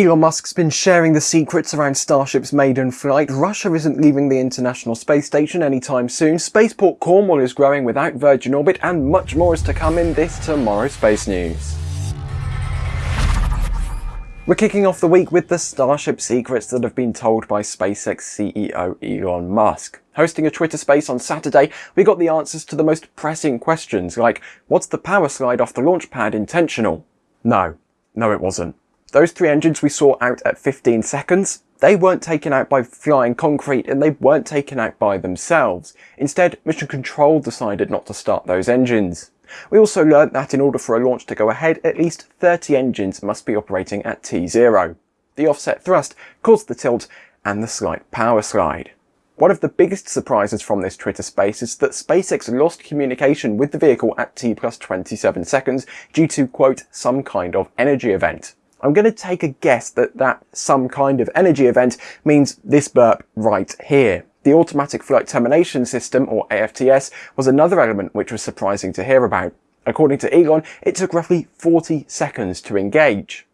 Elon Musk's been sharing the secrets around Starship's maiden flight, Russia isn't leaving the International Space Station anytime soon, Spaceport Cornwall is growing without Virgin Orbit, and much more is to come in this Tomorrow Space News. We're kicking off the week with the Starship secrets that have been told by SpaceX CEO Elon Musk. Hosting a Twitter space on Saturday, we got the answers to the most pressing questions like, what's the power slide off the launch pad intentional? No, no it wasn't. Those three engines we saw out at 15 seconds, they weren't taken out by flying concrete and they weren't taken out by themselves. Instead, Mission Control decided not to start those engines. We also learnt that in order for a launch to go ahead, at least 30 engines must be operating at T0. The offset thrust caused the tilt and the slight power slide. One of the biggest surprises from this Twitter space is that SpaceX lost communication with the vehicle at T plus 27 seconds due to, quote, some kind of energy event. I'm going to take a guess that that some kind of energy event means this burp right here. The Automatic Flight Termination System, or AFTS, was another element which was surprising to hear about. According to Elon, it took roughly 40 seconds to engage.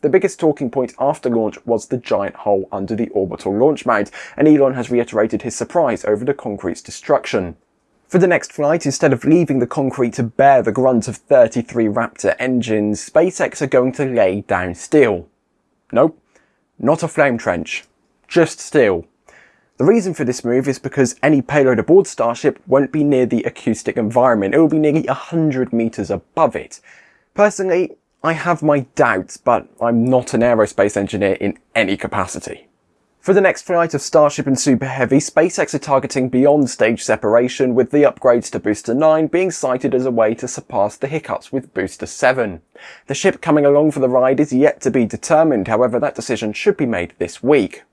The biggest talking point after launch was the giant hole under the orbital launch mount, and Elon has reiterated his surprise over the concrete's destruction. For the next flight, instead of leaving the concrete to bear the grunt of 33 Raptor engines, SpaceX are going to lay down steel. Nope, not a flame trench, just steel. The reason for this move is because any payload aboard Starship won't be near the acoustic environment, it will be nearly 100 metres above it. Personally, I have my doubts, but I'm not an aerospace engineer in any capacity. For the next flight of Starship and Super Heavy, SpaceX are targeting beyond stage separation, with the upgrades to Booster 9 being cited as a way to surpass the hiccups with Booster 7. The ship coming along for the ride is yet to be determined, however that decision should be made this week.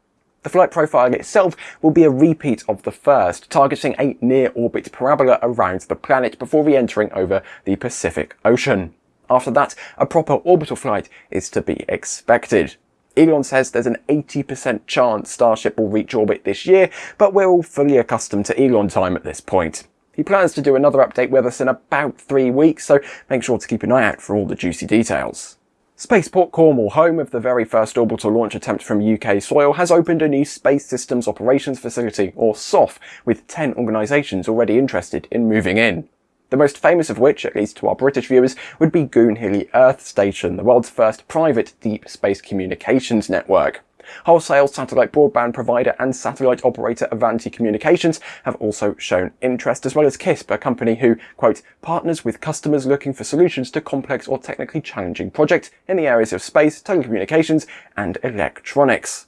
The flight profile itself will be a repeat of the first, targeting a near-orbit parabola around the planet before re-entering over the Pacific Ocean. After that, a proper orbital flight is to be expected. Elon says there's an 80% chance Starship will reach orbit this year, but we're all fully accustomed to Elon time at this point. He plans to do another update with us in about three weeks, so make sure to keep an eye out for all the juicy details. Spaceport Cornwall, home of the very first orbital launch attempt from UK soil, has opened a new Space Systems Operations Facility, or SOF, with 10 organisations already interested in moving in. The most famous of which, at least to our British viewers, would be Goonhilly Earth Station, the world's first private deep space communications network. Wholesale satellite broadband provider and satellite operator Avanti Communications have also shown interest, as well as KISP, a company who, quote, partners with customers looking for solutions to complex or technically challenging projects in the areas of space, telecommunications, and electronics.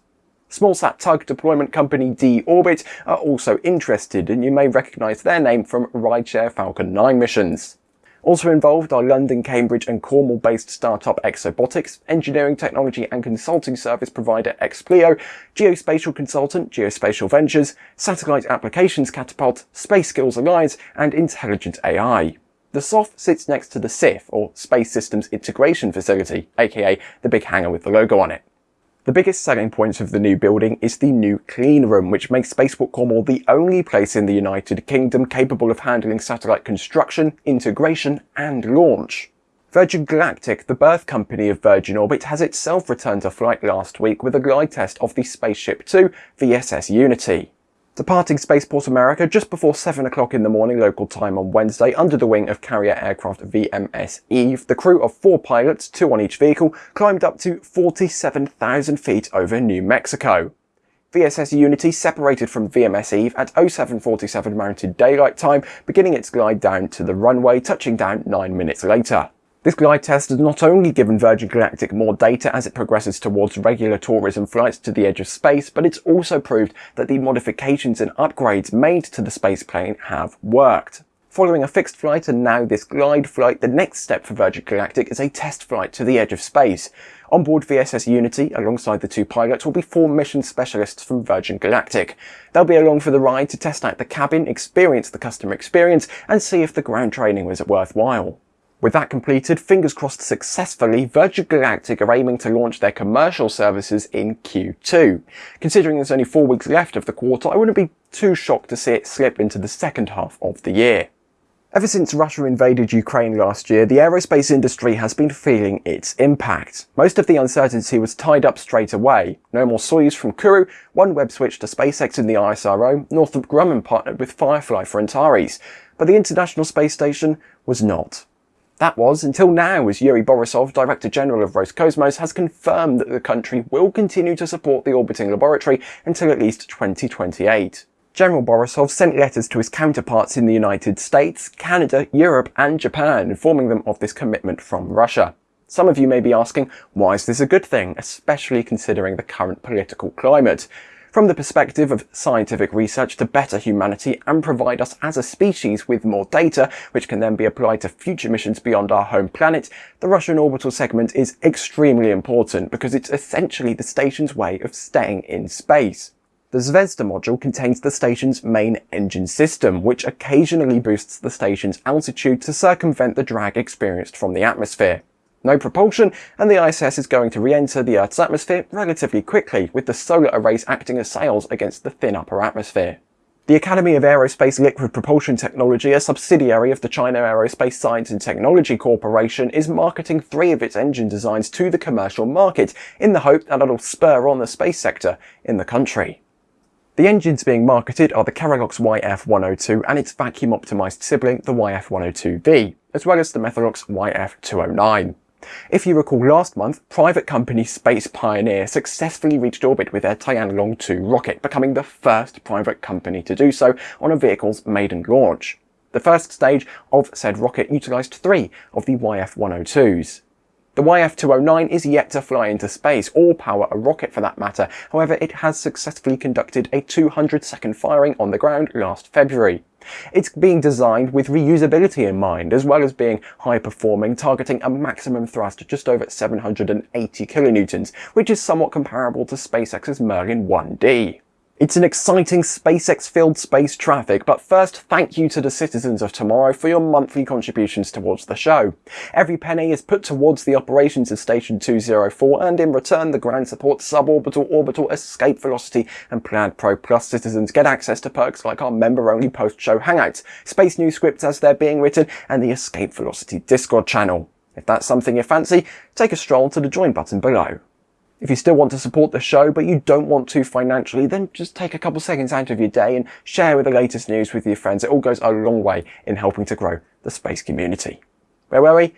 Smallsat tug deployment company D-Orbit are also interested and you may recognise their name from rideshare Falcon 9 missions. Also involved are London, Cambridge and Cornwall-based startup Exobotics, engineering technology and consulting service provider Expleo, geospatial consultant Geospatial Ventures, satellite applications Catapult, Space Skills Alliance and Intelligent AI. The SOF sits next to the SIF, or Space Systems Integration Facility, aka the big hangar with the logo on it. The biggest selling point of the new building is the new clean room, which makes Spaceport Cornwall the only place in the United Kingdom capable of handling satellite construction, integration and launch. Virgin Galactic, the birth company of Virgin Orbit, has itself returned to flight last week with a glide test of the Spaceship 2 VSS Unity. Departing Spaceport America just before 7 o'clock in the morning local time on Wednesday under the wing of carrier aircraft VMS Eve, the crew of four pilots, two on each vehicle, climbed up to 47,000 feet over New Mexico. VSS Unity separated from VMS Eve at 0747 Mountain Daylight Time, beginning its glide down to the runway, touching down 9 minutes later. This glide test has not only given Virgin Galactic more data as it progresses towards regular tourism flights to the edge of space, but it's also proved that the modifications and upgrades made to the spaceplane have worked. Following a fixed flight and now this glide flight, the next step for Virgin Galactic is a test flight to the edge of space. On board VSS Unity, alongside the two pilots, will be four mission specialists from Virgin Galactic. They'll be along for the ride to test out the cabin, experience the customer experience, and see if the ground training was worthwhile. With that completed, fingers crossed successfully, Virgin Galactic are aiming to launch their commercial services in Q2. Considering there's only four weeks left of the quarter, I wouldn't be too shocked to see it slip into the second half of the year. Ever since Russia invaded Ukraine last year, the aerospace industry has been feeling its impact. Most of the uncertainty was tied up straight away. No more Soyuz from Kourou, OneWeb switched to SpaceX in the ISRO, Northrop Grumman partnered with Firefly for Antares, but the International Space Station was not. That was until now as Yuri Borisov, Director General of Roscosmos, has confirmed that the country will continue to support the orbiting laboratory until at least 2028. General Borisov sent letters to his counterparts in the United States, Canada, Europe and Japan, informing them of this commitment from Russia. Some of you may be asking, why is this a good thing, especially considering the current political climate? From the perspective of scientific research to better humanity and provide us as a species with more data, which can then be applied to future missions beyond our home planet, the Russian orbital segment is extremely important because it's essentially the station's way of staying in space. The Zvezda module contains the station's main engine system, which occasionally boosts the station's altitude to circumvent the drag experienced from the atmosphere. No propulsion, and the ISS is going to re-enter the Earth's atmosphere relatively quickly, with the solar arrays acting as sails against the thin upper atmosphere. The Academy of Aerospace Liquid Propulsion Technology, a subsidiary of the China Aerospace Science and Technology Corporation, is marketing three of its engine designs to the commercial market in the hope that it'll spur on the space sector in the country. The engines being marketed are the Kerolox YF102 and its vacuum-optimised sibling, the YF102V, as well as the Methalox YF209. If you recall last month, private company Space Pioneer successfully reached orbit with their Tianlong 2 rocket, becoming the first private company to do so on a vehicle's maiden launch. The first stage of said rocket utilised three of the YF-102s. The YF-209 is yet to fly into space, or power a rocket for that matter, however it has successfully conducted a 200 second firing on the ground last February. It's being designed with reusability in mind, as well as being high performing, targeting a maximum thrust just over 780 kilonewtons, which is somewhat comparable to SpaceX's Merlin 1D. It's an exciting SpaceX-filled space traffic, but first thank you to the citizens of tomorrow for your monthly contributions towards the show. Every penny is put towards the operations of Station 204 and in return the ground support suborbital, orbital, escape velocity and Plaid Pro Plus citizens get access to perks like our member-only post-show hangouts, space news scripts as they're being written and the escape velocity Discord channel. If that's something you fancy, take a stroll to the join button below. If you still want to support the show, but you don't want to financially, then just take a couple seconds out of your day and share with the latest news with your friends. It all goes a long way in helping to grow the space community. Where were we?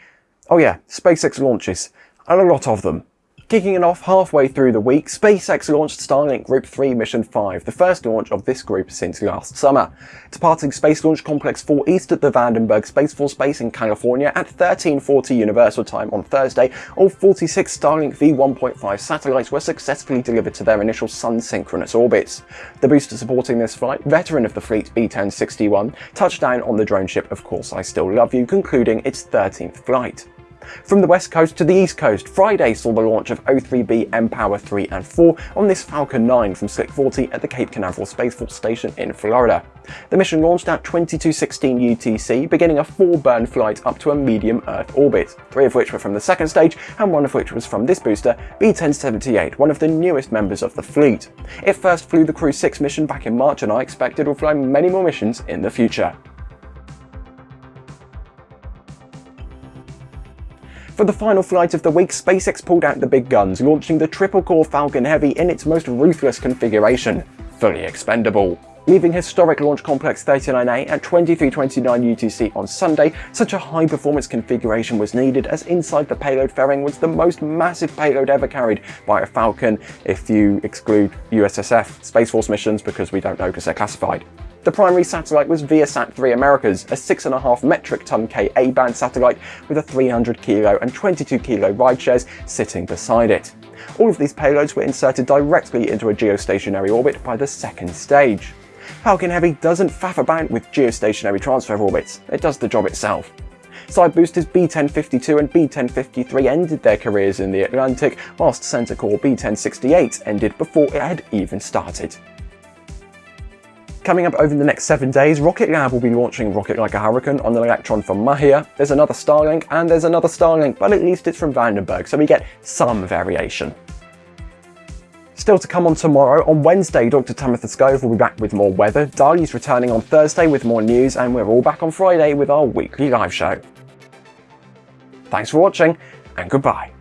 Oh yeah, SpaceX launches. And a lot of them. Kicking it off halfway through the week, SpaceX launched Starlink Group 3 Mission 5, the first launch of this group since last summer. Departing Space Launch Complex 4 East at the Vandenberg Space Force Base in California at 1340 Universal Time on Thursday, all 46 Starlink V1.5 satellites were successfully delivered to their initial sun-synchronous orbits. The booster supporting this flight, veteran of the fleet B-1061, touched down on the drone ship Of Course I Still Love You, concluding its 13th flight. From the west coast to the east coast, Friday saw the launch of O3b mPOWER 3 and 4 on this Falcon 9 from Slick 40 at the Cape Canaveral Space Force Station in Florida. The mission launched at 2216 UTC, beginning a four-burn flight up to a medium Earth orbit, three of which were from the second stage and one of which was from this booster, B-1078, one of the newest members of the fleet. It first flew the Crew 6 mission back in March and I expect it will fly many more missions in the future. For the final flight of the week, SpaceX pulled out the big guns, launching the triple-core Falcon Heavy in its most ruthless configuration, fully expendable. Leaving historic Launch Complex 39A at 2329 UTC on Sunday, such a high-performance configuration was needed as inside the payload fairing was the most massive payload ever carried by a Falcon, if you exclude USSF Space Force missions because we don't know because they're classified. The primary satellite was Viasat 3 Americas, a 6.5 metric ton Ka-band satellite with a 300 kilo and 22 kilo ride shares sitting beside it. All of these payloads were inserted directly into a geostationary orbit by the second stage. Falcon Heavy doesn't faff about with geostationary transfer orbits, it does the job itself. Side boosters B1052 and B1053 ended their careers in the Atlantic, whilst Center Core B1068 ended before it had even started. Coming up over the next seven days, Rocket Lab will be launching Rocket Like a Hurricane on an Electron from Mahia. There's another Starlink and there's another Starlink, but at least it's from Vandenberg, so we get some variation. Still to come on tomorrow, on Wednesday, Dr. Tamitha Skov will be back with more weather, Dali's returning on Thursday with more news, and we're all back on Friday with our weekly live show. Thanks for watching, and goodbye.